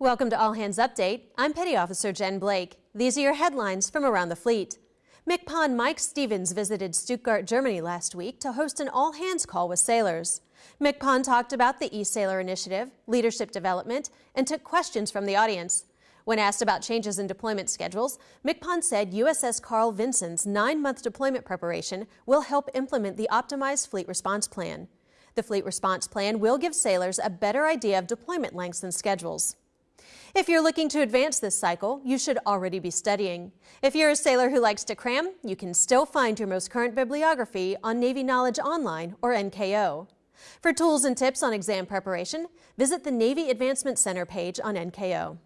Welcome to All Hands Update. I'm Petty Officer Jen Blake. These are your headlines from around the fleet. MCPON Mike Stevens visited Stuttgart, Germany last week to host an all-hands call with sailors. MCPON talked about the e-Sailor initiative, leadership development, and took questions from the audience. When asked about changes in deployment schedules, MCPON said USS Carl Vinson's nine-month deployment preparation will help implement the optimized fleet response plan. The fleet response plan will give sailors a better idea of deployment lengths and schedules. If you're looking to advance this cycle, you should already be studying. If you're a sailor who likes to cram, you can still find your most current bibliography on Navy Knowledge Online or NKO. For tools and tips on exam preparation, visit the Navy Advancement Center page on NKO.